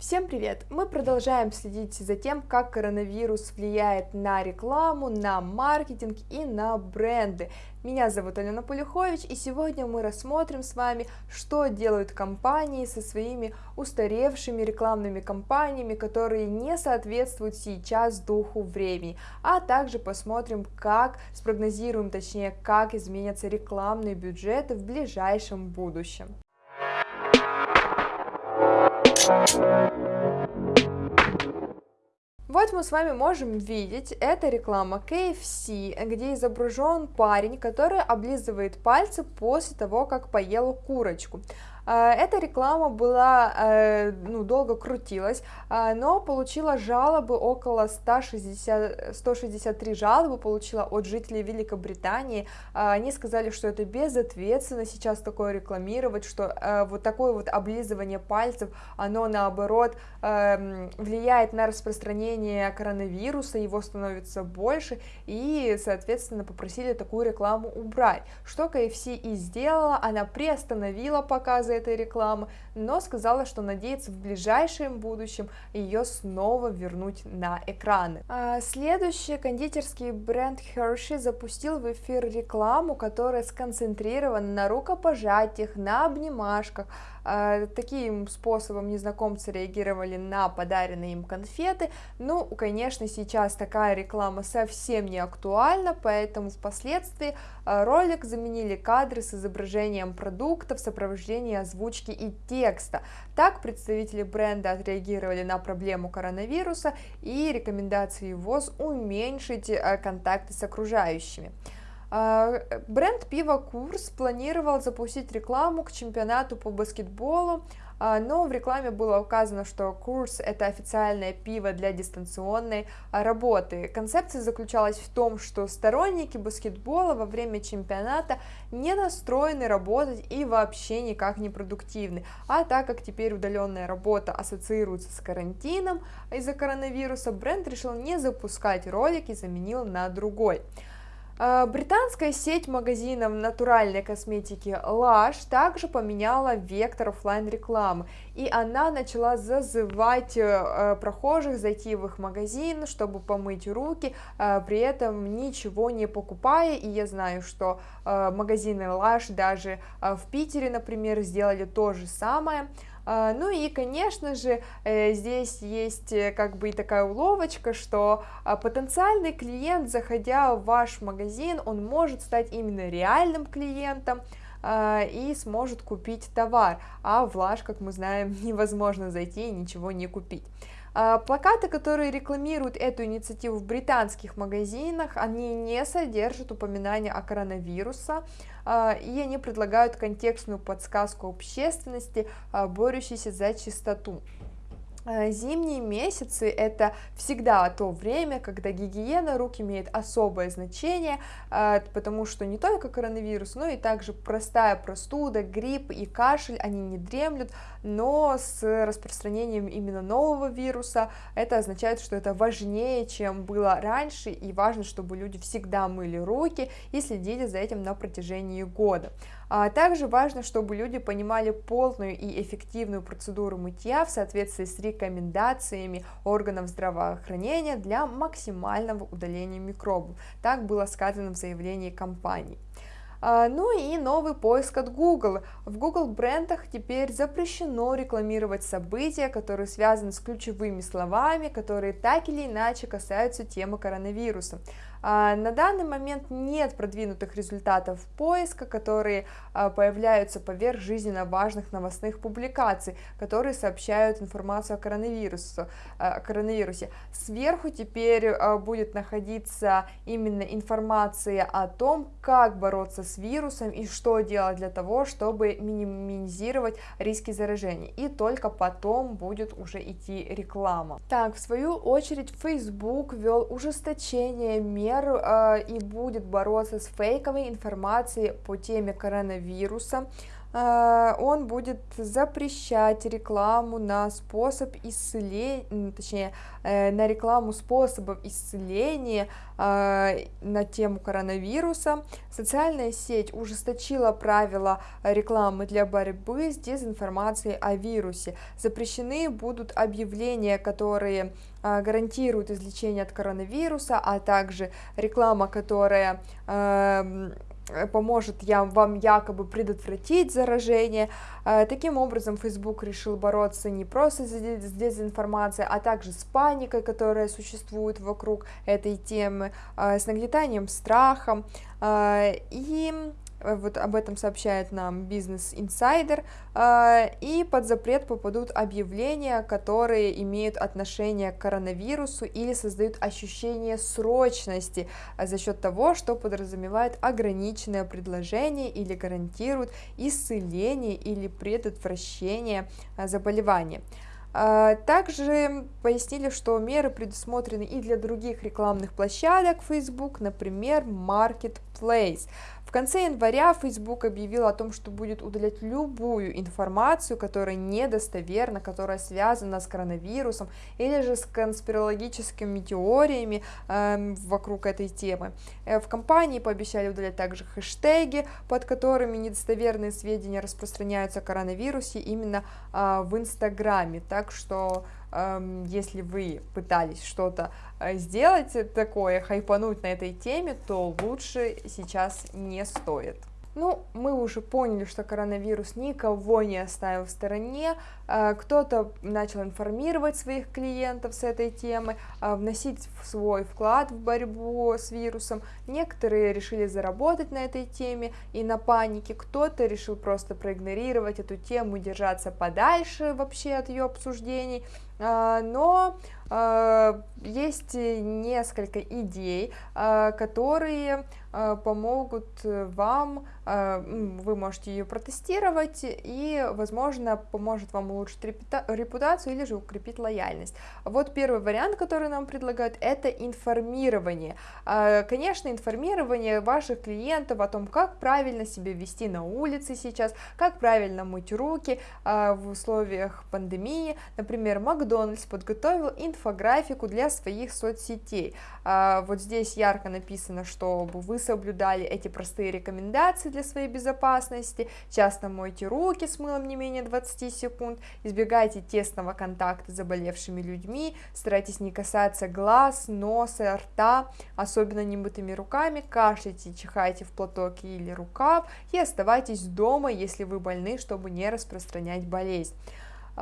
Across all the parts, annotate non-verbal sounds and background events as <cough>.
Всем привет! Мы продолжаем следить за тем, как коронавирус влияет на рекламу, на маркетинг и на бренды. Меня зовут Алена Полюхович, и сегодня мы рассмотрим с вами, что делают компании со своими устаревшими рекламными кампаниями, которые не соответствуют сейчас духу времени, а также посмотрим, как, спрогнозируем точнее, как изменятся рекламные бюджеты в ближайшем будущем. Вот мы с вами можем видеть, это реклама KFC, где изображен парень, который облизывает пальцы после того, как поел курочку. А, эта реклама была, э, ну, долго крутилась, а, но получила жалобы около 160, 163 жалобы получила от жителей Великобритании. А, они сказали, что это безответственно сейчас такое рекламировать, что э, вот такое вот облизывание пальцев, оно наоборот эм, влияет на распространение коронавируса, его становится больше, и, соответственно, попросили такую рекламу убрать. Что KFC и сделала, она приостановила показы этой рекламы, но сказала, что надеется в ближайшем будущем ее снова вернуть на экраны. А следующий кондитерский бренд Hershey запустил в эфир рекламу, которая сконцентрирована на рукопожатиях, на обнимашках, таким способом незнакомцы реагировали на подаренные им конфеты. Ну, конечно, сейчас такая реклама совсем не актуальна, поэтому впоследствии а, ролик заменили кадры с изображением продукта в сопровождении озвучки и текста. Так представители бренда отреагировали на проблему коронавируса и рекомендации ВОЗ уменьшить а, контакты с окружающими. А, бренд пива Курс планировал запустить рекламу к чемпионату по баскетболу, а, но в рекламе было указано, что Курс это официальное пиво для дистанционной работы. Концепция заключалась в том, что сторонники баскетбола во время чемпионата не настроены работать и вообще никак не продуктивны. А так как теперь удаленная работа ассоциируется с карантином из-за коронавируса, бренд решил не запускать ролик и заменил на другой. А, британская сеть магазинов натуральной косметики Lush также поменяла вектор офлайн рекламы, и она начала зазывать э, прохожих зайти в их магазин, чтобы помыть руки, э, при этом ничего не покупая, и я знаю, что э, магазины Lush даже в Питере, например, сделали то же самое, ну и, конечно же, э, здесь есть э, как бы и такая уловочка, что а, потенциальный клиент, заходя в ваш магазин, он может стать именно реальным клиентом, а, и сможет купить товар, а в Лаш, как мы знаем, <laughs> невозможно зайти и ничего не купить. Плакаты, которые рекламируют эту инициативу в британских магазинах, они не содержат упоминания о коронавирусе, а, и они предлагают контекстную подсказку общественности, а, борющейся за чистоту. А, зимние месяцы это всегда то время, когда гигиена рук имеет особое значение, потому что не только коронавирус, но и также простая простуда, грипп и кашель, они не дремлют, но с распространением именно нового вируса это означает, что это важнее, чем было раньше, и важно, чтобы люди всегда мыли руки и следили за этим на протяжении года. А также важно, чтобы люди понимали полную и эффективную процедуру мытья в соответствии с рекомендациями органов здравоохранения для максимального удаления микробов. Так было сказано в заявлении компании. А, ну и новый поиск от Google. В Google брендах теперь запрещено рекламировать события, которые связаны с ключевыми словами, которые так или иначе касаются темы коронавируса. А, на данный момент нет продвинутых результатов поиска, которые а, появляются поверх жизненно важных новостных публикаций, которые сообщают информацию о коронавирусе. О коронавирусе. Сверху теперь будет находиться именно информация о том, как бороться с вирусом и что делать для того, чтобы минимизировать риски заражения. И только потом будет уже идти реклама. Так, в свою очередь, Facebook ввел ужесточение мер э, и будет бороться с фейковой информацией по теме коронавируса. Э, он будет запрещать рекламу на способ исцеления, точнее, э, на рекламу способов исцеления э, на тему коронавируса. Социальная сеть ужесточила правила рекламы для борьбы с дезинформацией о вирусе. Запрещены будут объявления, которые гарантируют излечение от коронавируса, а также реклама, которая эм, поможет я, вам якобы предотвратить заражение. Э, таким образом, Facebook решил бороться не просто с дезинформацией, а также с паникой, которая существует вокруг этой темы, э, с нагнетанием страхом. И Э, вот об этом сообщает нам Business Insider, э, и под запрет попадут объявления, которые имеют отношение к коронавирусу или создают ощущение срочности э, за счет того, что подразумевает ограниченное предложение или гарантирует исцеление или предотвращение заболевания. Также пояснили, что меры предусмотрены и для других рекламных площадок Facebook, например, Marketplace. В конце января Facebook объявил о том, что будет удалять любую информацию, которая недостоверна, которая связана с коронавирусом или же с конспирологическими теориями э, вокруг этой темы. Э, в компании пообещали удалять также хэштеги, под которыми недостоверные сведения распространяются о коронавирусе именно э, в Инстаграме. Так что если вы пытались что-то э, сделать такое, хайпануть на этой теме, то лучше сейчас не стоит. Ну, мы уже поняли, что коронавирус никого не оставил в стороне, а, кто-то начал информировать своих клиентов с этой темы, а, вносить свой вклад в борьбу с вирусом, некоторые решили заработать на этой теме и на панике, кто-то решил просто проигнорировать эту тему, держаться подальше вообще от ее обсуждений, но есть несколько идей, которые помогут вам, вы можете ее протестировать и, возможно, поможет вам улучшить репутацию или же укрепить лояльность. Вот первый вариант, который нам предлагают, это информирование. Конечно, информирование ваших клиентов о том, как правильно себя вести на улице сейчас, как правильно мыть руки в условиях пандемии. Например, Макдональдс подготовил инфографику для своих соцсетей. Вот здесь ярко написано, чтобы вы соблюдали эти простые рекомендации для своей безопасности, часто мойте руки с мылом не менее 20 секунд, избегайте тесного контакта с заболевшими людьми, старайтесь не касаться глаз, носа, рта, особенно немытыми руками, кашляйте, чихайте в платок или рукав. И оставайтесь дома, если вы больны, чтобы не распространять болезнь.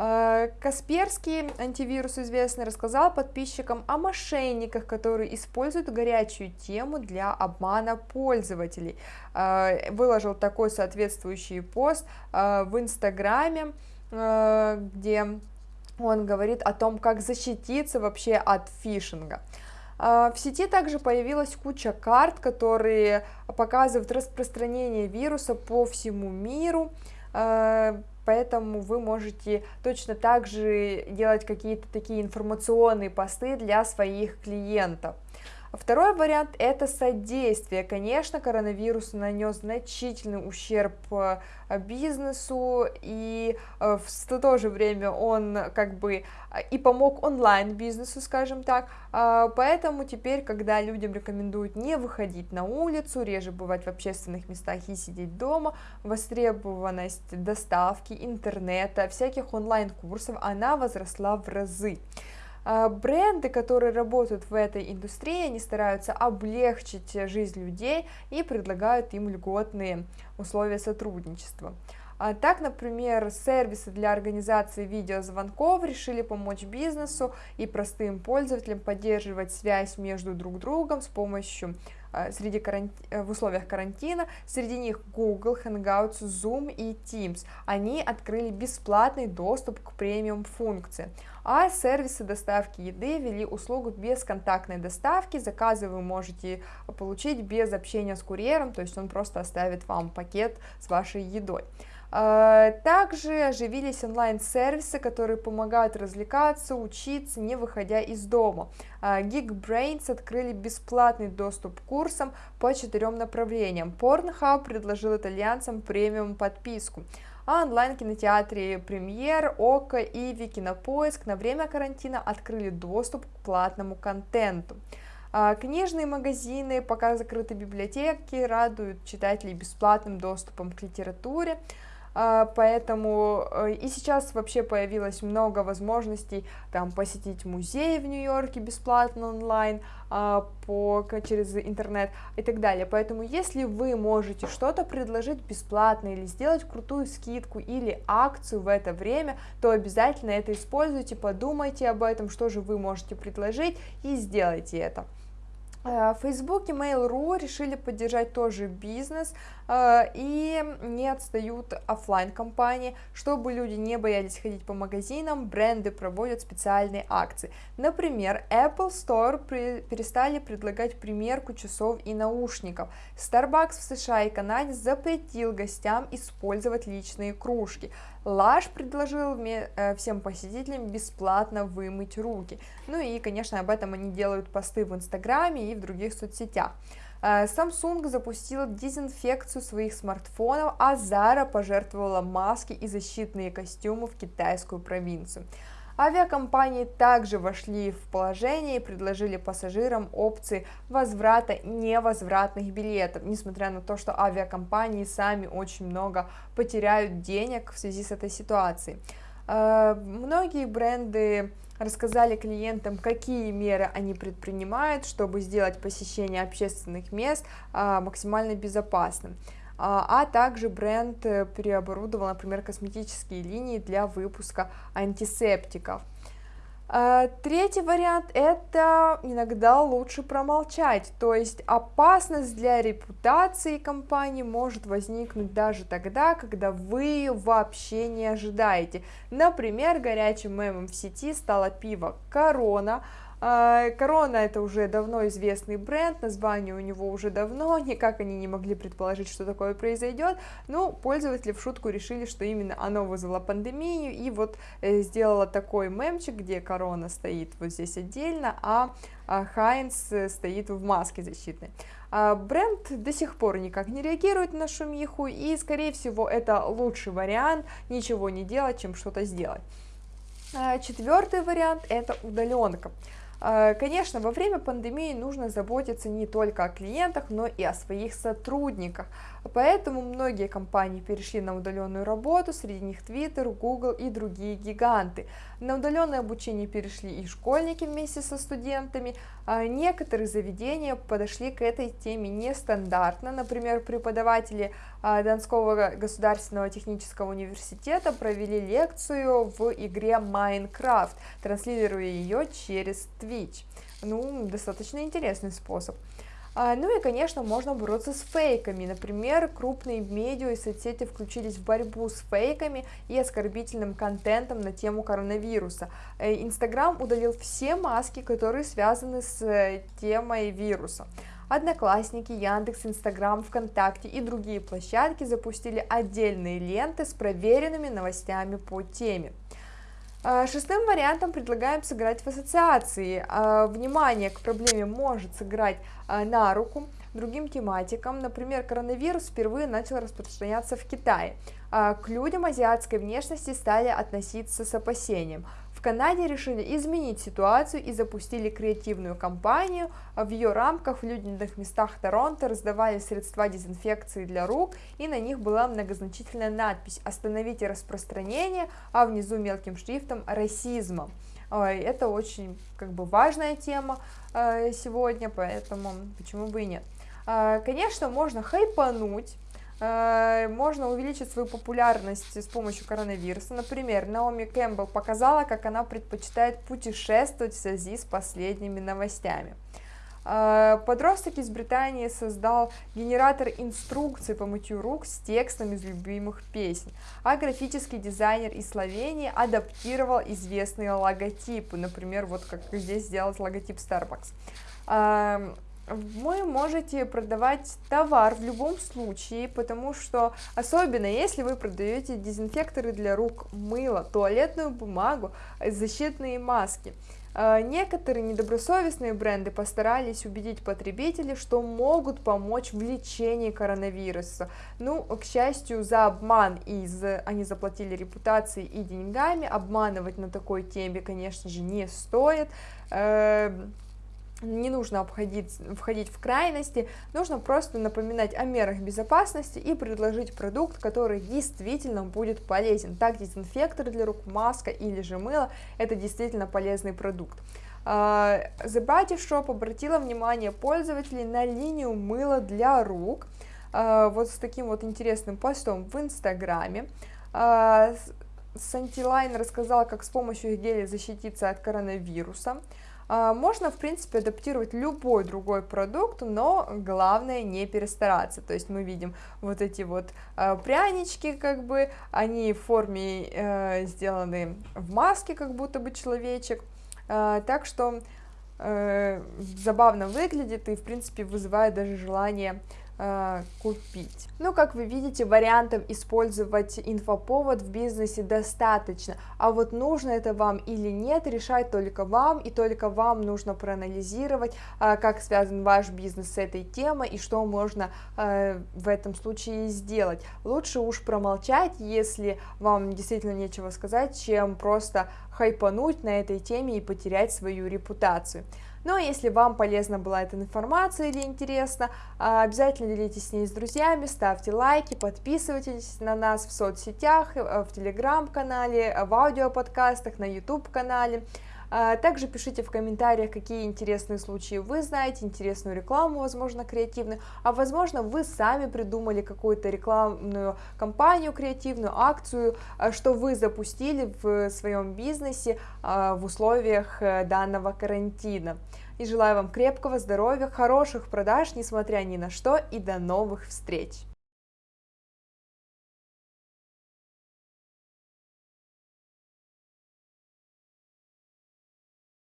А, Касперский, антивирус известный, рассказал подписчикам о мошенниках, которые используют горячую тему для обмана пользователей. А, выложил такой соответствующий пост а, в Инстаграме, где он говорит о том, как защититься вообще от фишинга. В сети также появилась куча карт, которые показывают распространение вируса по всему миру поэтому вы можете точно так же делать какие-то такие информационные посты для своих клиентов. Второй вариант – это содействие. Конечно, коронавирус нанес значительный ущерб э, бизнесу, и э, в то же время он как бы и помог онлайн-бизнесу, скажем так, а, поэтому теперь, когда людям рекомендуют не выходить на улицу, реже бывать в общественных местах и сидеть дома, востребованность доставки, интернета, всяких онлайн-курсов, она возросла в разы. А, бренды, которые работают в этой индустрии, они стараются облегчить жизнь людей и предлагают им льготные условия сотрудничества. А так, например, сервисы для организации видеозвонков решили помочь бизнесу и простым пользователям поддерживать связь между друг другом с помощью среди каранти... Э, в условиях карантина. Среди них Google, Hangouts, Zoom и Teams. Они открыли бесплатный доступ к премиум функции. А сервисы доставки еды ввели услугу бесконтактной доставки. Заказы вы можете получить без общения с курьером, то есть он просто оставит вам пакет с вашей едой. А, также оживились онлайн-сервисы, которые помогают развлекаться, учиться, не выходя из дома. А, Geekbrains открыли бесплатный доступ к курсам по четырем направлениям. Pornhub предложил итальянцам премиум подписку а онлайн-кинотеатре Премьер, ОКО и Викинопоиск на время карантина открыли доступ к платному контенту. А, книжные магазины, пока закрыты библиотеки, радуют читателей бесплатным доступом к литературе. А, поэтому э, и сейчас вообще появилось много возможностей там посетить музей в Нью-Йорке бесплатно онлайн, а, по, через интернет и так далее. Поэтому если вы можете что-то предложить бесплатно или сделать крутую скидку или акцию в это время, то обязательно это используйте, подумайте об этом, что же вы можете предложить и сделайте это. Э, Facebook и Mail.ru решили поддержать тоже бизнес э, и не отстают офлайн компании, чтобы люди не боялись ходить по магазинам, бренды проводят специальные акции. Например, Apple Store перестали предлагать примерку часов и наушников. Starbucks в США и Канаде запретил гостям использовать личные кружки. Лаш предложил э, всем посетителям бесплатно вымыть руки. Ну и, конечно, об этом они делают посты в Инстаграме и в других соцсетях. Э, Samsung запустила дезинфекцию своих смартфонов, а Zara пожертвовала маски и защитные костюмы в китайскую провинцию. Авиакомпании также вошли в положение и предложили пассажирам опции возврата невозвратных билетов, несмотря на то, что авиакомпании сами очень много потеряют денег в связи с этой ситуацией. Э, многие бренды рассказали клиентам, какие меры они предпринимают, чтобы сделать посещение общественных мест э, максимально безопасным. А, а также бренд э, переоборудовал, например, косметические линии для выпуска антисептиков. А, третий вариант – это иногда лучше промолчать, то есть опасность для репутации компании может возникнуть даже тогда, когда вы вообще не ожидаете. Например, горячим мемом в сети стало пиво «Корона», Корона это уже давно известный бренд, название у него уже давно, <laughs> никак они не могли предположить, что такое произойдет, но пользователи в шутку решили, что именно оно вызвало пандемию, и вот э, сделала такой мемчик, где Корона стоит вот здесь отдельно, а Хайнс э, стоит в маске защитной. А, бренд до сих пор никак не реагирует на шумиху, и, скорее всего, это лучший вариант ничего не делать, чем что-то сделать. А, четвертый вариант – это удаленка. Э, конечно, во время пандемии нужно заботиться не только о клиентах, но и о своих сотрудниках. Поэтому многие компании перешли на удаленную работу, среди них Twitter, Google и другие гиганты. На удаленное обучение перешли и школьники вместе со студентами. А некоторые заведения подошли к этой теме нестандартно. Например, преподаватели а, Донского государственного технического университета провели лекцию в игре Minecraft, транслируя ее через Twitch. Ну, достаточно интересный способ. А, ну и, конечно, можно бороться с фейками. Например, крупные медиа и соцсети включились в борьбу с фейками и оскорбительным контентом на тему коронавируса. Э, Инстаграм удалил все маски, которые связаны с э, темой вируса. Одноклассники, Яндекс, Инстаграм, ВКонтакте и другие площадки запустили отдельные ленты с проверенными новостями по теме. А, шестым вариантом предлагаем сыграть в ассоциации. А, внимание к проблеме может сыграть а, на руку другим тематикам. Например, коронавирус впервые начал распространяться в Китае. К людям азиатской внешности стали относиться с опасением. В Канаде решили изменить ситуацию и запустили креативную кампанию. В ее рамках в людных местах Торонто раздавали средства дезинфекции для рук, и на них была многозначительная надпись «Остановите распространение», а внизу мелким шрифтом «Расизма». Это очень как бы важная тема э, сегодня, поэтому почему бы и нет. Э, конечно, можно хайпануть, можно увеличить свою популярность с помощью коронавируса. Например, Наоми Кэмпбелл показала, как она предпочитает путешествовать в связи с последними новостями. Э, подросток из Британии создал генератор инструкций по мытью рук с текстом из любимых песен, а графический дизайнер из Словении адаптировал известные логотипы, например, вот как здесь сделать логотип Starbucks. Эм, вы можете продавать товар в любом случае, потому что, особенно если вы продаете дезинфекторы для рук, мыло, туалетную бумагу, защитные маски, а, Некоторые недобросовестные бренды постарались убедить потребителей, что могут помочь в лечении коронавируса. Ну, к счастью, за обман из они заплатили репутацией и деньгами. Обманывать на такой теме, конечно же, не стоит. Не нужно обходить, входить в крайности, нужно просто напоминать о мерах безопасности и предложить продукт, который действительно будет полезен. Так, дезинфектор для рук, маска или же мыло – это действительно полезный продукт. А, The Body Shop обратила внимание пользователей на линию мыла для рук, а, вот с таким вот интересным постом в Инстаграме. Сантилайн рассказал, как с помощью геля защититься от коронавируса. А, можно, в принципе, адаптировать любой другой продукт, но главное не перестараться. То есть мы видим вот эти вот а, прянички, как бы, они в форме э, сделаны в маске, как будто бы человечек. А, так что э, забавно выглядит и, в принципе, вызывает даже желание э, купить. Ну, как вы видите, вариантов использовать инфоповод в бизнесе достаточно, а вот нужно это вам или нет, решать только вам, и только вам нужно проанализировать, э, как связан ваш бизнес с этой темой и что можно э, в этом случае сделать. Лучше уж промолчать, если вам действительно нечего сказать, чем просто хайпануть на этой теме и потерять свою репутацию. Ну, а если вам полезна была эта информация или интересно, а, обязательно делитесь с ней с друзьями, ставьте лайки, подписывайтесь на нас в соцсетях, э, в телеграм-канале, в аудиоподкастах, на YouTube-канале. А, также пишите в комментариях, какие интересные случаи вы знаете, интересную рекламу, возможно, креативную, а возможно, вы сами придумали какую-то рекламную кампанию креативную, акцию, а, что вы запустили в своем бизнесе а, в условиях э, данного карантина. И желаю вам крепкого здоровья, хороших продаж, несмотря ни на что, и до новых встреч!